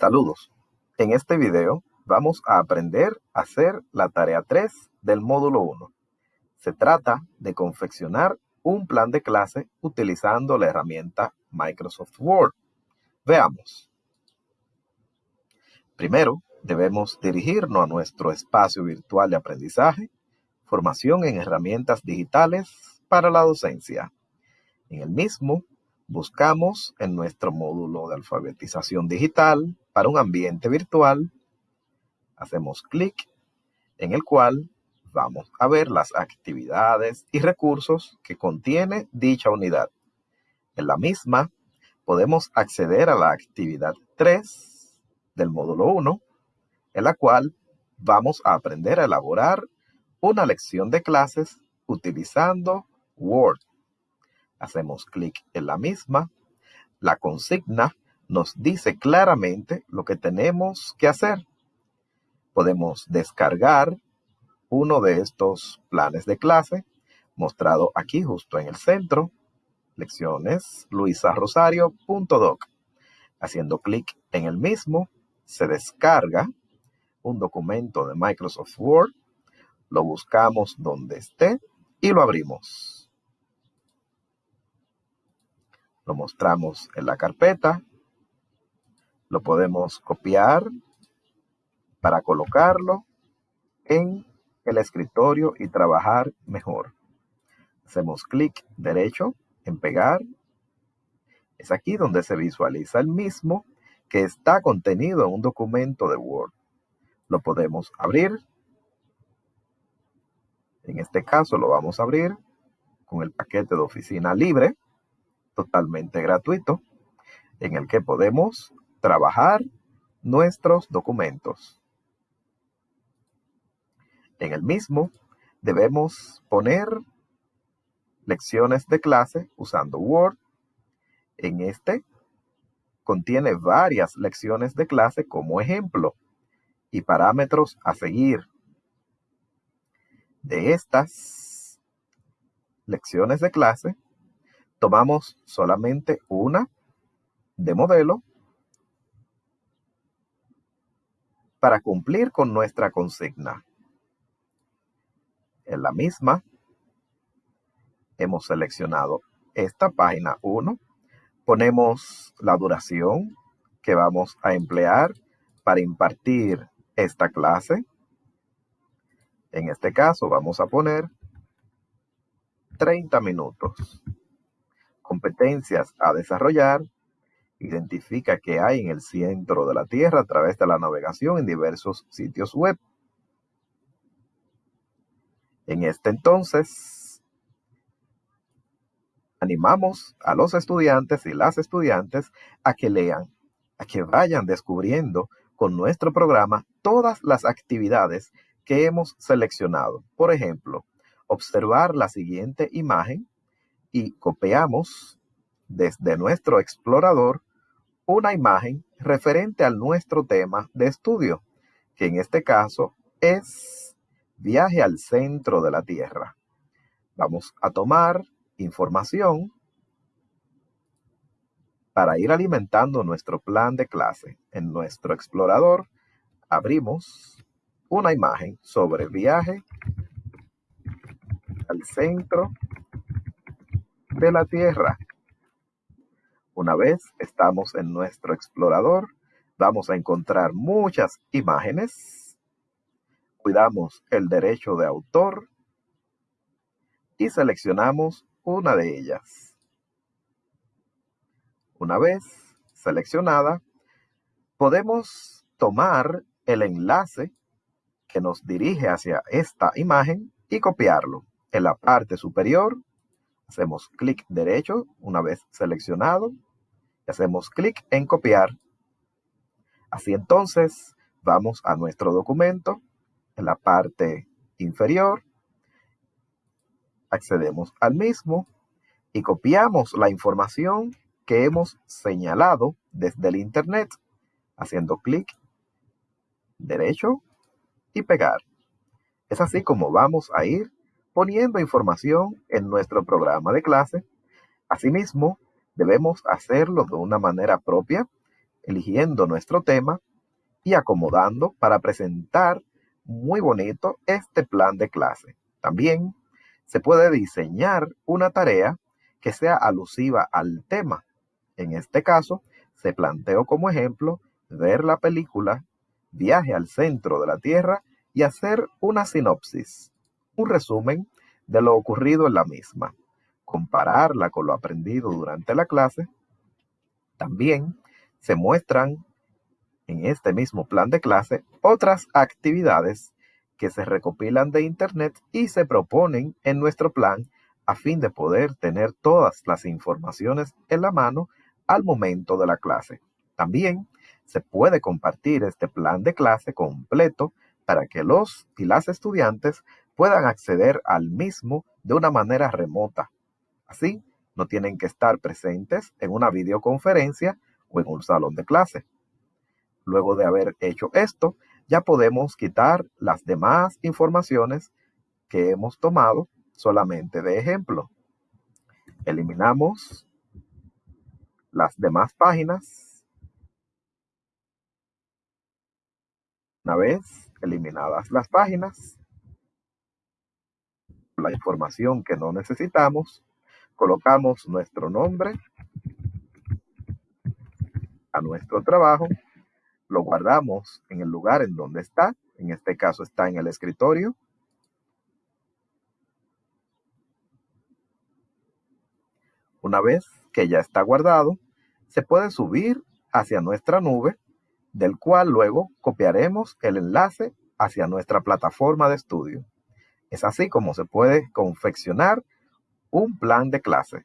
Saludos. En este video vamos a aprender a hacer la tarea 3 del módulo 1. Se trata de confeccionar un plan de clase utilizando la herramienta Microsoft Word. Veamos. Primero, debemos dirigirnos a nuestro espacio virtual de aprendizaje, formación en herramientas digitales para la docencia. En el mismo, buscamos en nuestro módulo de alfabetización digital para un ambiente virtual, hacemos clic en el cual vamos a ver las actividades y recursos que contiene dicha unidad. En la misma podemos acceder a la actividad 3 del módulo 1, en la cual vamos a aprender a elaborar una lección de clases utilizando Word. Hacemos clic en la misma. La consigna nos dice claramente lo que tenemos que hacer. Podemos descargar uno de estos planes de clase mostrado aquí justo en el centro. Lecciones luisarosario.doc. Haciendo clic en el mismo, se descarga un documento de Microsoft Word. Lo buscamos donde esté y lo abrimos. Lo mostramos en la carpeta. Lo podemos copiar para colocarlo en el escritorio y trabajar mejor. Hacemos clic derecho en pegar. Es aquí donde se visualiza el mismo que está contenido en un documento de Word. Lo podemos abrir. En este caso lo vamos a abrir con el paquete de oficina libre totalmente gratuito en el que podemos trabajar nuestros documentos. En el mismo debemos poner lecciones de clase usando Word. En este contiene varias lecciones de clase como ejemplo y parámetros a seguir. De estas lecciones de clase tomamos solamente una de modelo para cumplir con nuestra consigna. En la misma, hemos seleccionado esta página 1, ponemos la duración que vamos a emplear para impartir esta clase. En este caso vamos a poner 30 minutos competencias a desarrollar, identifica qué hay en el centro de la Tierra a través de la navegación en diversos sitios web. En este entonces, animamos a los estudiantes y las estudiantes a que lean, a que vayan descubriendo con nuestro programa todas las actividades que hemos seleccionado. Por ejemplo, observar la siguiente imagen y copiamos desde nuestro explorador una imagen referente al nuestro tema de estudio, que en este caso es viaje al centro de la Tierra. Vamos a tomar información para ir alimentando nuestro plan de clase. En nuestro explorador abrimos una imagen sobre viaje al centro de la Tierra. Una vez estamos en nuestro explorador, vamos a encontrar muchas imágenes. Cuidamos el derecho de autor y seleccionamos una de ellas. Una vez seleccionada, podemos tomar el enlace que nos dirige hacia esta imagen y copiarlo. En la parte superior Hacemos clic derecho una vez seleccionado y hacemos clic en copiar. Así entonces vamos a nuestro documento en la parte inferior. Accedemos al mismo y copiamos la información que hemos señalado desde el Internet haciendo clic derecho y pegar. Es así como vamos a ir poniendo información en nuestro programa de clase. Asimismo, debemos hacerlo de una manera propia eligiendo nuestro tema y acomodando para presentar muy bonito este plan de clase. También se puede diseñar una tarea que sea alusiva al tema. En este caso, se planteó como ejemplo ver la película Viaje al centro de la Tierra y hacer una sinopsis, un resumen de lo ocurrido en la misma, compararla con lo aprendido durante la clase. También se muestran en este mismo plan de clase otras actividades que se recopilan de Internet y se proponen en nuestro plan a fin de poder tener todas las informaciones en la mano al momento de la clase. También se puede compartir este plan de clase completo para que los y las estudiantes puedan acceder al mismo de una manera remota. Así, no tienen que estar presentes en una videoconferencia o en un salón de clase. Luego de haber hecho esto, ya podemos quitar las demás informaciones que hemos tomado solamente de ejemplo. Eliminamos las demás páginas. Una vez eliminadas las páginas, la información que no necesitamos, colocamos nuestro nombre a nuestro trabajo, lo guardamos en el lugar en donde está, en este caso está en el escritorio, Una vez que ya está guardado, se puede subir hacia nuestra nube, del cual luego copiaremos el enlace hacia nuestra plataforma de estudio. Es así como se puede confeccionar un plan de clase.